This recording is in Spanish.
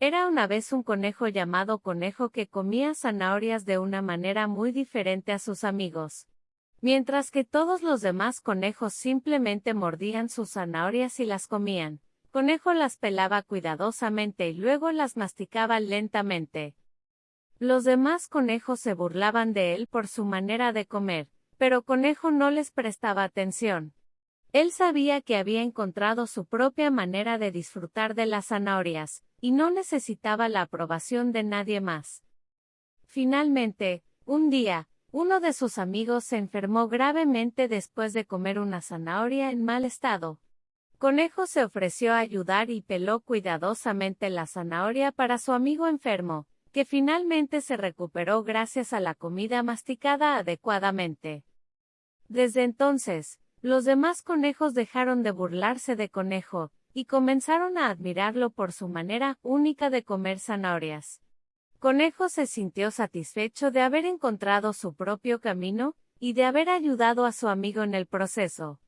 Era una vez un conejo llamado conejo que comía zanahorias de una manera muy diferente a sus amigos. Mientras que todos los demás conejos simplemente mordían sus zanahorias y las comían, conejo las pelaba cuidadosamente y luego las masticaba lentamente. Los demás conejos se burlaban de él por su manera de comer, pero conejo no les prestaba atención. Él sabía que había encontrado su propia manera de disfrutar de las zanahorias, y no necesitaba la aprobación de nadie más. Finalmente, un día, uno de sus amigos se enfermó gravemente después de comer una zanahoria en mal estado. Conejo se ofreció a ayudar y peló cuidadosamente la zanahoria para su amigo enfermo, que finalmente se recuperó gracias a la comida masticada adecuadamente. Desde entonces, los demás conejos dejaron de burlarse de Conejo, y comenzaron a admirarlo por su manera única de comer zanahorias. Conejo se sintió satisfecho de haber encontrado su propio camino, y de haber ayudado a su amigo en el proceso.